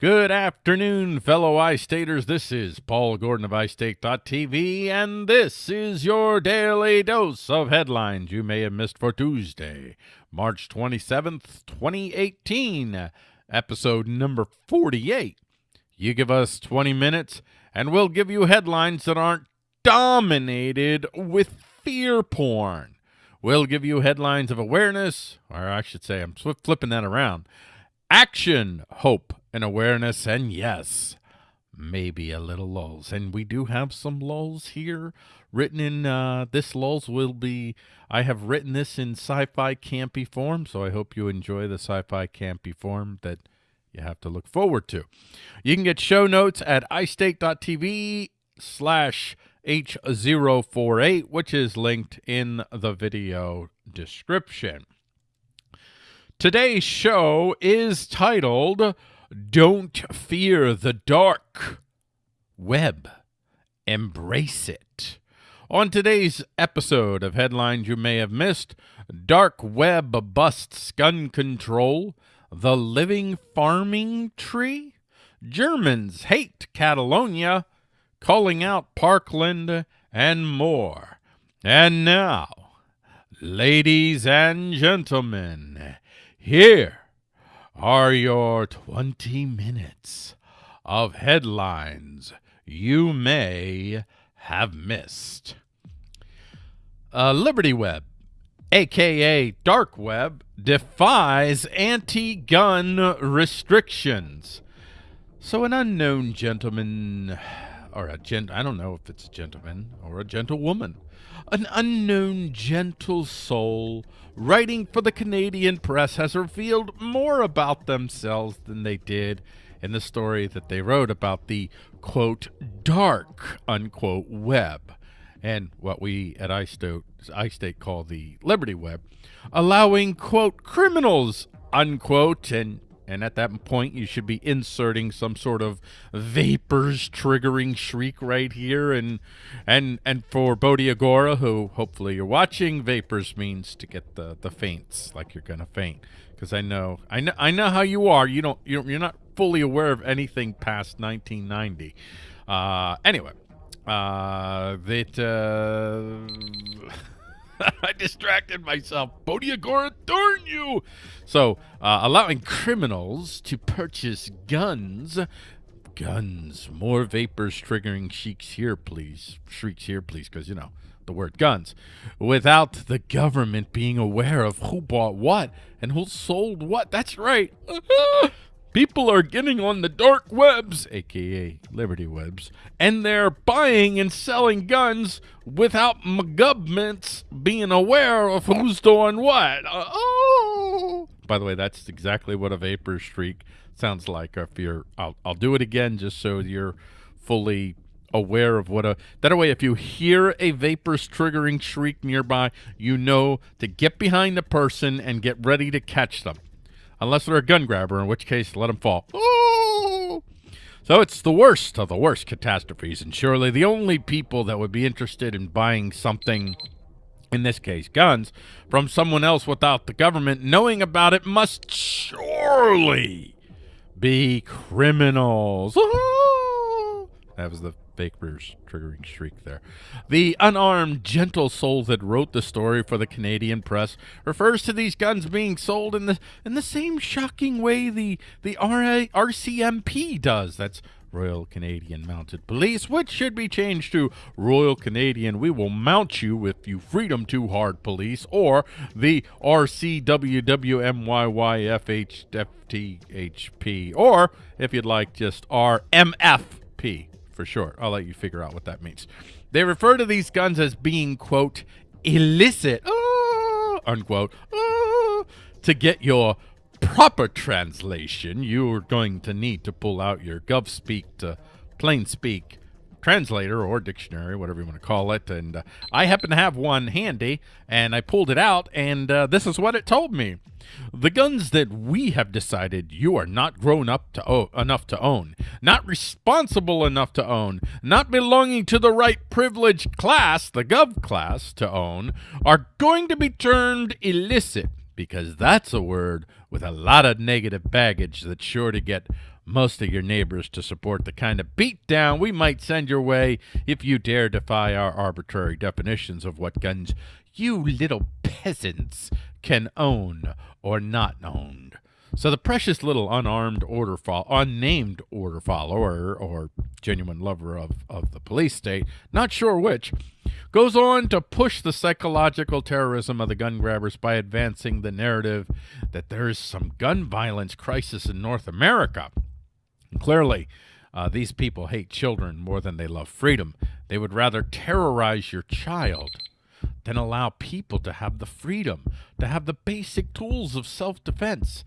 Good afternoon, fellow iStaters. This is Paul Gordon of iState.tv, and this is your daily dose of headlines you may have missed for Tuesday, March 27th, 2018, episode number 48. You give us 20 minutes, and we'll give you headlines that aren't dominated with fear porn. We'll give you headlines of awareness, or I should say, I'm flipping that around action, hope, and awareness, and yes, maybe a little lulls. And we do have some lulls here written in uh, this lulls will be I have written this in sci-fi campy form, so I hope you enjoy the sci-fi campy form that you have to look forward to. You can get show notes at istate.tv slash H048, which is linked in the video description. Today's show is titled Don't Fear the Dark Web. Embrace it. On today's episode of Headlines You May Have Missed, Dark Web Busts Gun Control, The Living Farming Tree, Germans Hate Catalonia, Calling Out Parkland, and more. And now, ladies and gentlemen, here are your 20 minutes of headlines you may have missed. Uh, Liberty Web, aka Dark Web, defies anti gun restrictions. So, an unknown gentleman, or a gent, I don't know if it's a gentleman or a gentlewoman, an unknown gentle soul writing for the Canadian press has revealed more about themselves than they did in the story that they wrote about the quote dark unquote web. And what we at iState, iState call the Liberty Web, allowing quote criminals unquote and and at that point, you should be inserting some sort of vapors triggering shriek right here. And and and for Bodhi Agora, who hopefully you're watching, vapors means to get the the faints, like you're gonna faint. Because I know I know I know how you are. You don't you're, you're not fully aware of anything past 1990. Uh, anyway, uh, that. Uh, I distracted myself. Bodiagora, darn you! So, uh, allowing criminals to purchase guns. Guns. More vapors triggering shrieks here, please. Shrieks here, please, because, you know, the word guns. Without the government being aware of who bought what and who sold what. That's right. People are getting on the dark webs, aka Liberty Webs, and they're buying and selling guns without governments being aware of who's doing what. Uh, oh! By the way, that's exactly what a vapor streak sounds like. If you're, I'll, I'll do it again just so you're fully aware of what a that way if you hear a vapors triggering shriek nearby you know to get behind the person and get ready to catch them unless they're a gun grabber, in which case let them fall. Ooh! So it's the worst of the worst catastrophes, and surely the only people that would be interested in buying something, in this case guns, from someone else without the government knowing about it must surely be criminals. That was the Vapors triggering shriek there. The unarmed, gentle soul that wrote the story for the Canadian press refers to these guns being sold in the in the same shocking way the the RA, RCMP does. That's Royal Canadian Mounted Police, which should be changed to Royal Canadian We Will Mount You If You Freedom Too Hard Police, or the RCWMYYFHFTHP, or if you'd like, just RMFP for short. I'll let you figure out what that means. They refer to these guns as being, quote, illicit, uh, unquote, uh, to get your proper translation, you're going to need to pull out your GovSpeak to plain speak translator or dictionary, whatever you want to call it. And uh, I happen to have one handy, and I pulled it out, and uh, this is what it told me. The guns that we have decided you are not grown up to enough to own, not responsible enough to own, not belonging to the right privileged class, the gov class, to own, are going to be termed illicit because that's a word with a lot of negative baggage that's sure to get most of your neighbors to support the kind of beatdown we might send your way if you dare defy our arbitrary definitions of what guns you little peasants can own or not own. So the precious little unarmed order fo- unnamed order follower or genuine lover of, of the police state, not sure which, goes on to push the psychological terrorism of the gun grabbers by advancing the narrative that there is some gun violence crisis in North America. Clearly, uh, these people hate children more than they love freedom. They would rather terrorize your child than allow people to have the freedom, to have the basic tools of self-defense.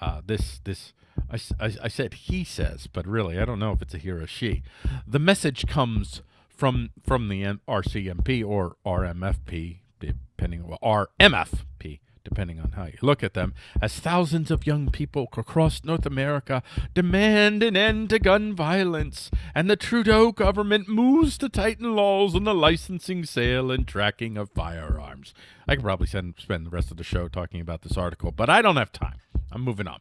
Uh, this, this, I, I, I, said he says, but really, I don't know if it's a he or a she. The message comes from from the RCMP or RMFP, depending on RMFP, depending on how you look at them, as thousands of young people across North America demand an end to gun violence, and the Trudeau government moves to tighten laws on the licensing, sale, and tracking of firearms. I could probably spend, spend the rest of the show talking about this article, but I don't have time. I'm moving on.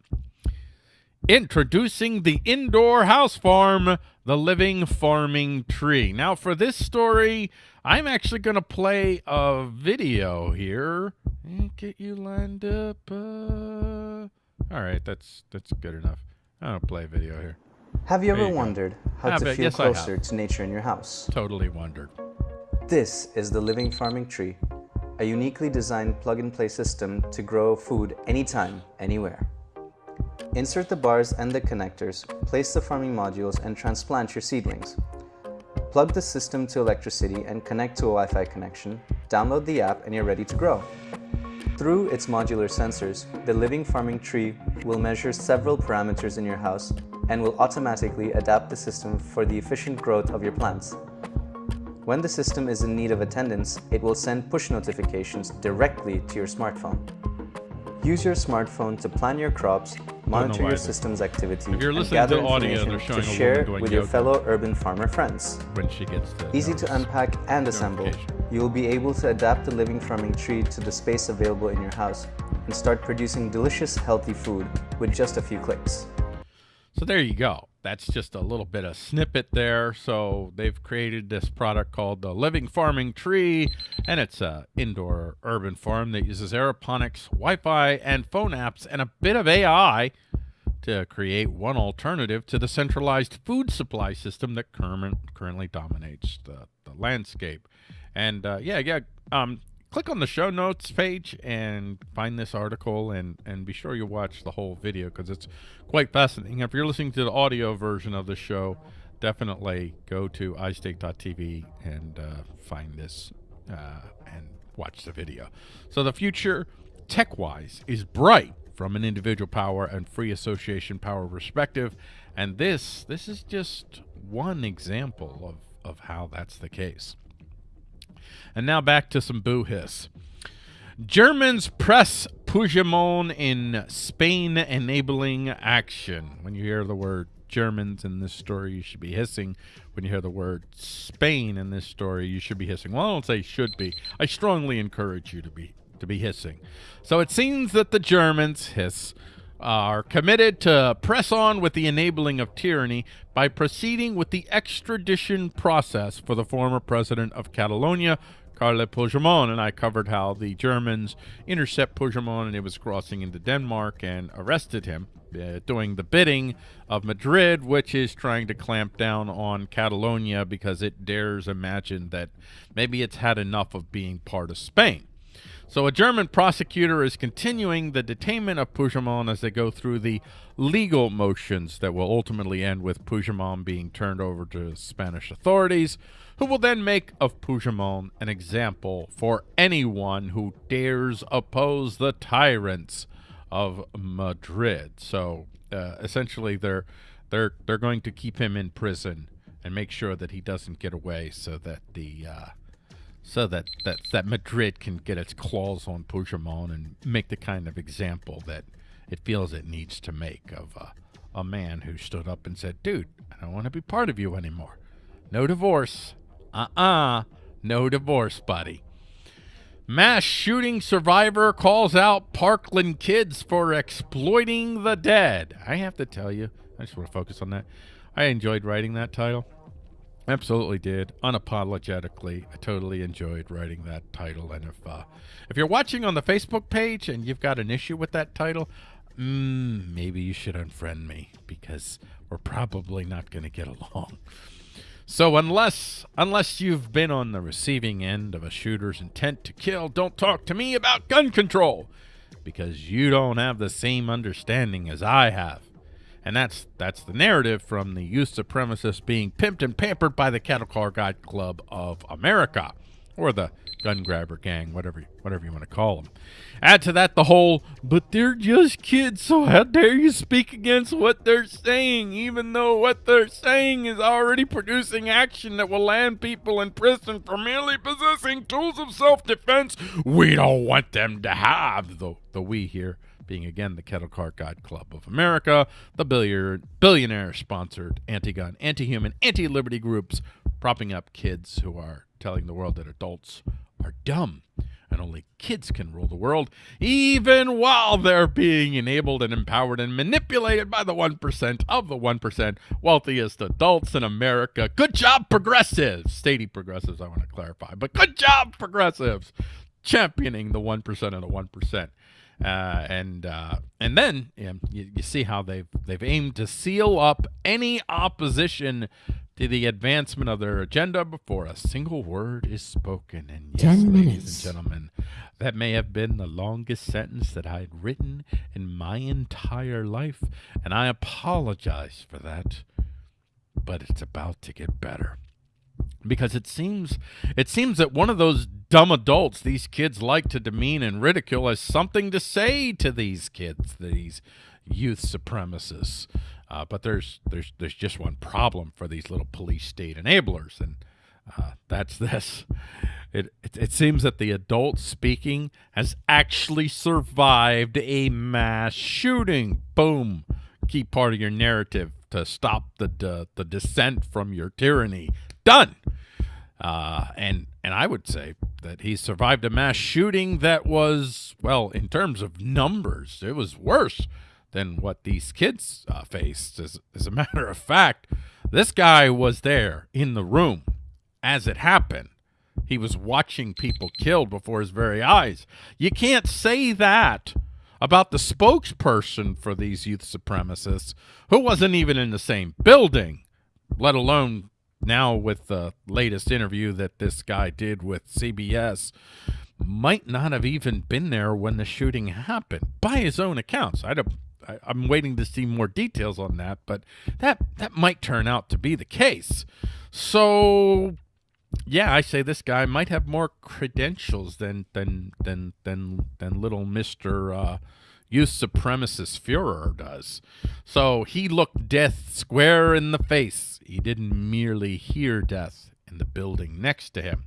Introducing the indoor house farm, the living farming tree. Now, for this story, I'm actually going to play a video here and get you lined up. Uh... All right, that's that's good enough. I don't play a video here. Have you ever you wondered how to feel yes, closer to nature in your house? Totally wondered. This is the Living Farming Tree, a uniquely designed plug-and-play system to grow food anytime, anywhere. Insert the bars and the connectors, place the farming modules, and transplant your seedlings. Plug the system to electricity and connect to a Wi-Fi connection, download the app, and you're ready to grow. Through its modular sensors, the living farming tree will measure several parameters in your house and will automatically adapt the system for the efficient growth of your plants. When the system is in need of attendance, it will send push notifications directly to your smartphone. Use your smartphone to plan your crops, monitor your system's activity, and gather to audio, to share with your fellow urban farmer friends. When she gets Easy to unpack and assemble, you will be able to adapt the living farming tree to the space available in your house and start producing delicious, healthy food with just a few clicks. So there you go that's just a little bit of snippet there. So they've created this product called the Living Farming Tree, and it's a indoor urban farm that uses aeroponics, Wi-Fi, and phone apps, and a bit of AI to create one alternative to the centralized food supply system that current, currently dominates the, the landscape. And uh, yeah, yeah, um, click on the show notes page and find this article and, and be sure you watch the whole video because it's quite fascinating. If you're listening to the audio version of the show, definitely go to iState.tv and uh, find this uh, and watch the video. So the future, tech-wise, is bright from an individual power and free association power perspective. And this, this is just one example of, of how that's the case. And now back to some boo hiss. Germans press Puigdemont in Spain enabling action. When you hear the word Germans in this story, you should be hissing. When you hear the word Spain in this story, you should be hissing. Well, I don't say should be. I strongly encourage you to be to be hissing. So it seems that the Germans hiss are committed to press on with the enabling of tyranny by proceeding with the extradition process for the former president of Catalonia, Carles Puigdemont, and I covered how the Germans intercept Puigdemont and he was crossing into Denmark and arrested him, uh, doing the bidding of Madrid, which is trying to clamp down on Catalonia because it dares imagine that maybe it's had enough of being part of Spain. So a German prosecutor is continuing the detainment of Puigdemont as they go through the legal motions that will ultimately end with Puigdemont being turned over to Spanish authorities, who will then make of Puigdemont an example for anyone who dares oppose the tyrants of Madrid. So uh, essentially, they're they're they're going to keep him in prison and make sure that he doesn't get away, so that the uh, so that, that, that Madrid can get its claws on Puigdemont and make the kind of example that it feels it needs to make of a, a man who stood up and said, dude, I don't want to be part of you anymore. No divorce. Uh-uh. No divorce, buddy. Mass shooting survivor calls out Parkland kids for exploiting the dead. I have to tell you, I just want to focus on that. I enjoyed writing that title. Absolutely did. Unapologetically, I totally enjoyed writing that title. And if uh, if you're watching on the Facebook page and you've got an issue with that title, mm, maybe you should unfriend me because we're probably not going to get along. So unless unless you've been on the receiving end of a shooter's intent to kill, don't talk to me about gun control because you don't have the same understanding as I have. And that's that's the narrative from the youth supremacists being pimped and pampered by the Cattle Car Guide Club of America, or the gun grabber gang, whatever whatever you want to call them. Add to that the whole, but they're just kids, so how dare you speak against what they're saying, even though what they're saying is already producing action that will land people in prison for merely possessing tools of self-defense. We don't want them to have the the we here being again the Kettle Car God Club of America, the billionaire sponsored anti gun, anti human, anti liberty groups propping up kids who are telling the world that adults are dumb and only kids can rule the world, even while they're being enabled and empowered and manipulated by the 1% of the 1% wealthiest adults in America. Good job, progressives. Stady progressives, I want to clarify, but good job, progressives, championing the 1% of the 1%. Uh, and uh, and then you, you, see how they've they've aimed to seal up any opposition to the advancement of their agenda before a single word is spoken. And yes, Ten ladies minutes. and gentlemen, that may have been the longest sentence that I had written in my entire life, and I apologize for that. But it's about to get better because it seems it seems that one of those dumb adults these kids like to demean and ridicule has something to say to these kids, these youth supremacists. Uh, but there's there's there's just one problem for these little police state enablers, and uh, that's this. It, it, it seems that the adult speaking has actually survived a mass shooting. Boom, key part of your narrative to stop the the, the descent from your tyranny. Done. Uh, and and I would say that he survived a mass shooting that was well, in terms of numbers, it was worse than what these kids uh, faced. As, as a matter of fact, this guy was there in the room as it happened. He was watching people killed before his very eyes. You can't say that about the spokesperson for these youth supremacists who wasn't even in the same building, let alone now with the latest interview that this guy did with CBS, might not have even been there when the shooting happened by his own accounts. I am waiting to see more details on that, but that that might turn out to be the case. So, yeah, I say this guy might have more credentials than than than than than little Mister uh, youth supremacist Fuhrer does. So he looked death square in the face. He didn't merely hear death in the building next to him.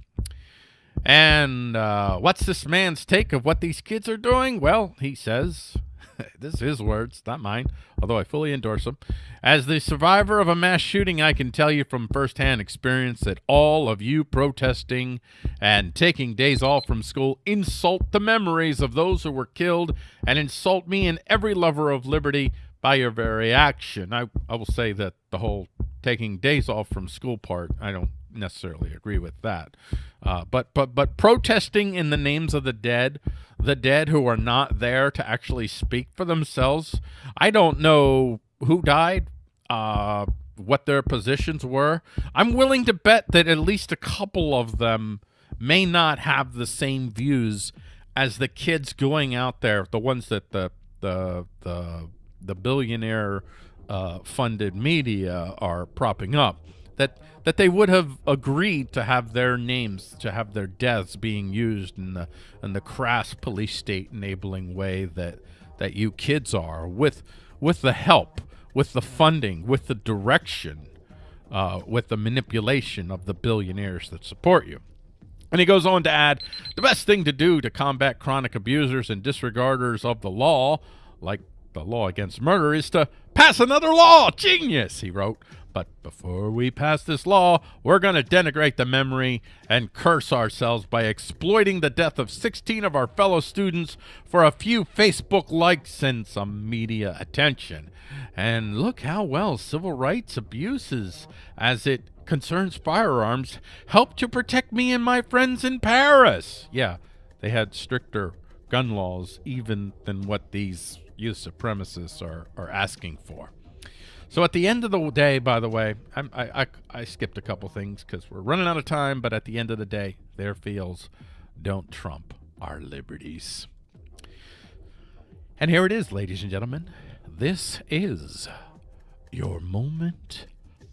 And uh, what's this man's take of what these kids are doing? Well, he says, this is his words, not mine, although I fully endorse them. As the survivor of a mass shooting, I can tell you from firsthand experience that all of you protesting and taking days off from school insult the memories of those who were killed and insult me and every lover of liberty by your very action. I, I will say that the whole taking days off from school part, I don't necessarily agree with that. Uh, but but but protesting in the names of the dead, the dead who are not there to actually speak for themselves. I don't know who died, uh, what their positions were. I'm willing to bet that at least a couple of them may not have the same views as the kids going out there, the ones that the the the the billionaire uh, funded media are propping up that that they would have agreed to have their names to have their deaths being used in the in the crass police state enabling way that that you kids are with with the help with the funding with the direction uh, with the manipulation of the billionaires that support you. And he goes on to add the best thing to do to combat chronic abusers and disregarders of the law like the law against murder is to pass another law. Genius, he wrote. But before we pass this law, we're going to denigrate the memory and curse ourselves by exploiting the death of 16 of our fellow students for a few Facebook likes and some media attention. And look how well civil rights abuses, as it concerns firearms, help to protect me and my friends in Paris. Yeah, they had stricter gun laws even than what these youth supremacists are, are asking for. So at the end of the day, by the way, I'm, I, I, I skipped a couple things because we're running out of time, but at the end of the day, their feels don't trump our liberties. And here it is, ladies and gentlemen. This is your moment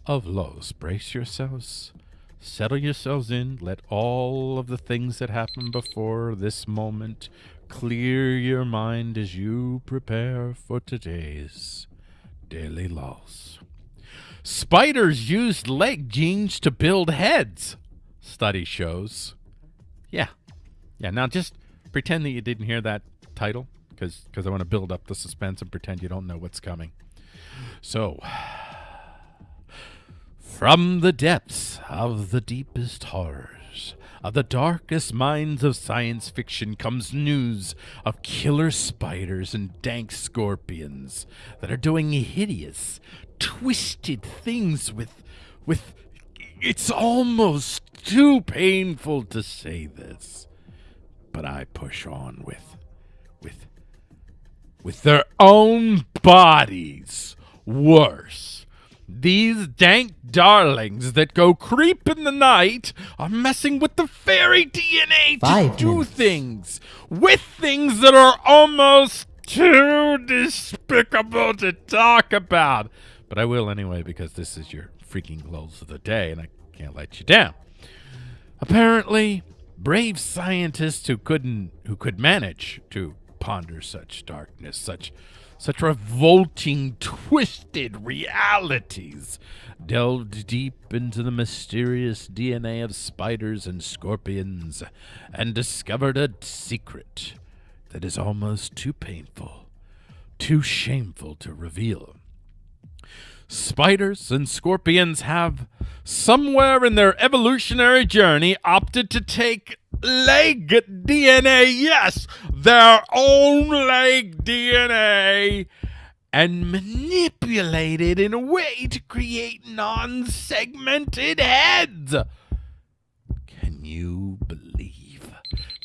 of lows. Brace yourselves. Settle yourselves in. Let all of the things that happened before this moment clear your mind as you prepare for today's daily loss. Spiders used leg genes to build heads, study shows. Yeah. Yeah, now just pretend that you didn't hear that title because I want to build up the suspense and pretend you don't know what's coming. So, from the depths of the deepest horrors, of the darkest minds of science fiction comes news of killer spiders and dank scorpions that are doing hideous, twisted things with with it's almost too painful to say this, but I push on with with with their own bodies. Worse. These dank darlings that go creep in the night are messing with the fairy DNA Five to do minutes. things with things that are almost too despicable to talk about. But I will anyway because this is your freaking lulls of the day and I can't let you down. Apparently, brave scientists who couldn't who could manage to ponder such darkness, such such revolting, twisted realities, delved deep into the mysterious DNA of spiders and scorpions, and discovered a secret that is almost too painful, too shameful to reveal. Spiders and scorpions have, somewhere in their evolutionary journey, opted to take leg DNA, yes, their own leg DNA, and manipulate it in a way to create non segmented heads. Can you believe?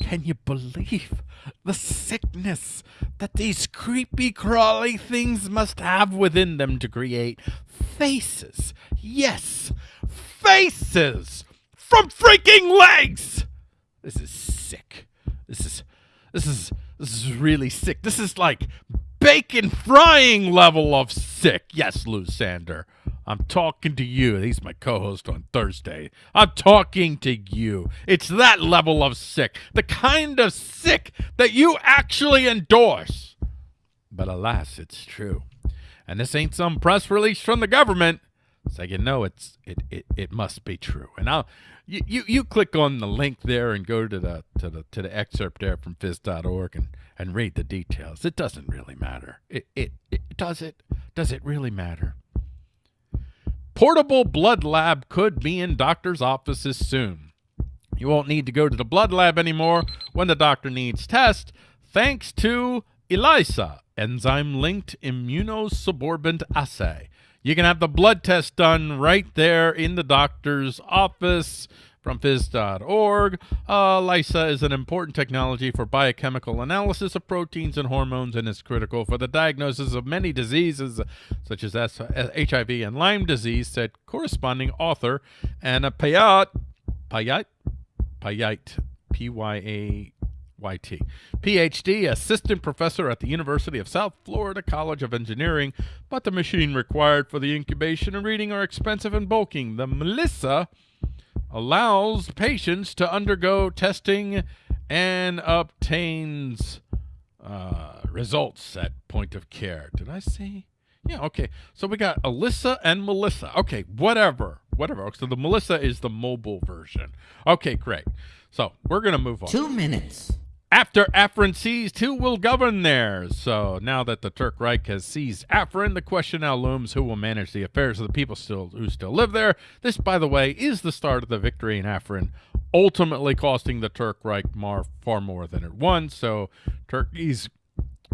Can you believe the sickness that these creepy crawly things must have within them to create faces? Yes, faces from freaking legs. This is sick. This is this is this is really sick. This is like bacon frying level of sick. Yes, Lou Sander. I'm talking to you. He's my co-host on Thursday. I'm talking to you. It's that level of sick. The kind of sick that you actually endorse. But alas, it's true. And this ain't some press release from the government. So you know it's it, it, it must be true. And I'll you, you, you click on the link there and go to the to the to the excerpt there from phys.org and, and read the details. It doesn't really matter. It, it it does it does it really matter? Portable blood lab could be in doctors' offices soon. You won't need to go to the blood lab anymore when the doctor needs test, thanks to ELISA, enzyme linked immunosorbent assay. You can have the blood test done right there in the doctor's office from phys.org. Uh, ELISA is an important technology for biochemical analysis of proteins and hormones and is critical for the diagnosis of many diseases such as HIV and Lyme disease, said corresponding author Anna Payat. Payat? Payat. P Y A Y T. PhD, assistant professor at the University of South Florida College of Engineering, but the machine required for the incubation and reading are expensive and bulking. The Melissa allows patients to undergo testing and obtains uh, results at point of care. Did I say? Yeah, okay. So we got Alyssa and Melissa. Okay, whatever. Whatever. So the Melissa is the mobile version. Okay, great. So we're going to move on. Two minutes. After Afrin seized, who will govern there? So now that the Turk Reich has seized Afrin, the question now looms who will manage the affairs of the people still who still live there. This, by the way, is the start of the victory in Afrin, ultimately costing the Turk Reich more, far more than it won. So Turkey's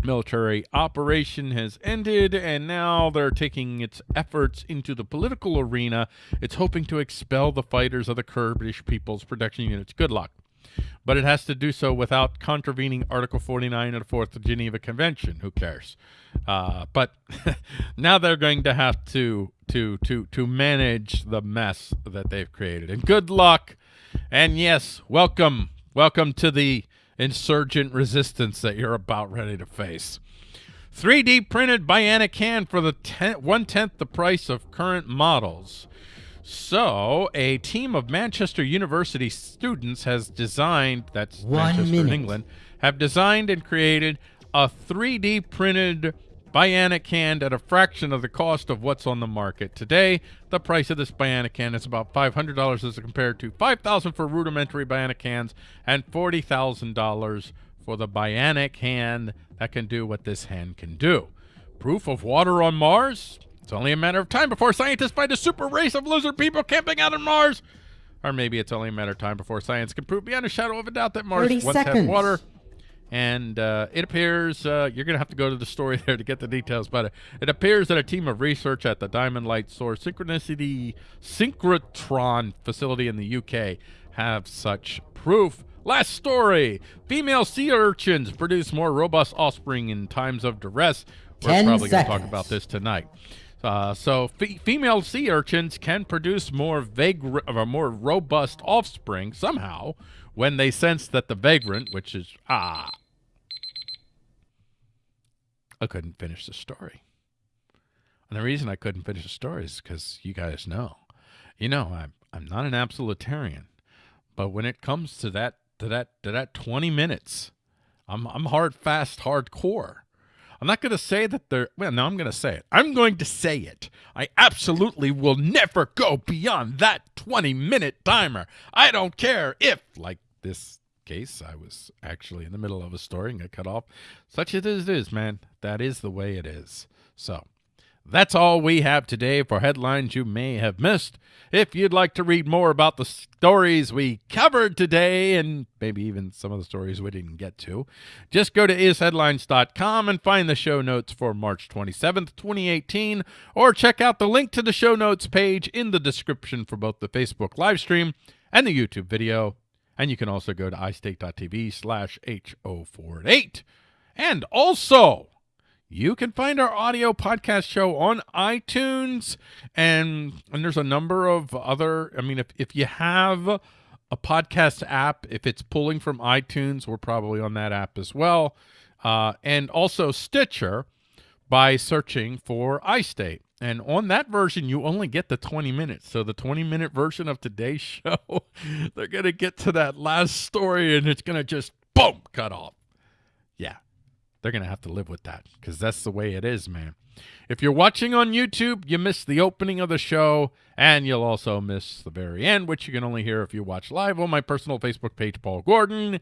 military operation has ended, and now they're taking its efforts into the political arena. It's hoping to expel the fighters of the Kurdish People's Protection Units. Good luck but it has to do so without contravening Article 49 of the Fourth Geneva Convention. Who cares? Uh, but now they're going to have to to to to manage the mess that they've created. And good luck. And yes, welcome, welcome to the insurgent resistance that you're about ready to face. 3D printed bionic hand for the ten, one tenth the price of current models. So, a team of Manchester University students has designed, that's One Manchester minute. in England, have designed and created a 3D printed bionic hand at a fraction of the cost of what's on the market today. The price of this bionic hand is about $500 as compared to $5,000 for rudimentary bionic hands and $40,000 for the bionic hand that can do what this hand can do. Proof of water on Mars? It's only a matter of time before scientists find a super race of lizard people camping out on Mars. Or maybe it's only a matter of time before science can prove beyond a shadow of a doubt that Mars 30 once had water. And uh, it appears uh, you're going to have to go to the story there to get the details, but it, it appears that a team of research at the Diamond Light Source Synchronicity Synchrotron facility in the UK have such proof. Last story: female sea urchins produce more robust offspring in times of duress. We're 10 probably going to talk about this tonight. Uh, so fe- female sea urchins can produce more vagrant or more robust offspring somehow when they sense that the vagrant, which is ah, I couldn't finish the story. And the reason I couldn't finish the story is because you guys know, you know, I'm I'm not an absolutarian, but when it comes to that to that to that 20 minutes, I'm I'm hard fast hardcore. I'm not going to say that they're, well, no, I'm going to say it. I'm going to say it. I absolutely will never go beyond that 20 minute timer. I don't care if, like this case, I was actually in the middle of a story and got cut off. Such is, it is, man. That is the way it is. So, that's all we have today for headlines you may have missed. If you'd like to read more about the stories we covered today and maybe even some of the stories we didn't get to, just go to isheadlines.com and find the show notes for March 27th, 2018, or check out the link to the show notes page in the description for both the Facebook live stream and the YouTube video. And you can also go to istate.tv slash H048. And also, you can find our audio podcast show on iTunes and and there's a number of other I mean if if you have a podcast app if it's pulling from iTunes we're probably on that app as well. Uh, and also Stitcher by searching for iState and on that version you only get the 20 minutes. So the 20 minute version of today's show they're going to get to that last story and it's going to just boom cut off. Yeah they're going to have to live with that because that's the way it is, man. If you're watching on YouTube, you miss the opening of the show, and you'll also miss the very end, which you can only hear if you watch live on my personal Facebook page, Paul Gordon.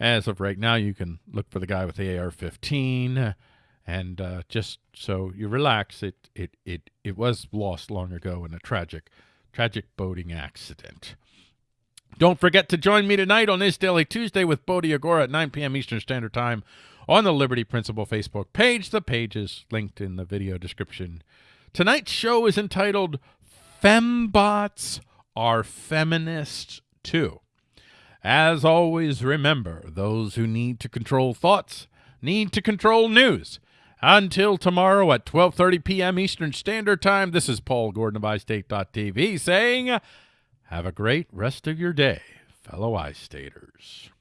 As of right now, you can look for the guy with the AR-15, and uh, just so you relax, it it it it was lost long ago in a tragic, tragic boating accident. Don't forget to join me tonight on this Daily Tuesday with Bodhi Agora at 9 p.m. Eastern Standard Time on the Liberty Principle Facebook page. The page is linked in the video description. Tonight's show is entitled Fembots Are Feminists Too. As always, remember those who need to control thoughts need to control news. Until tomorrow at 12:30 p.m. Eastern Standard Time, this is Paul Gordon of iState.tv saying, have a great rest of your day, fellow iStaters.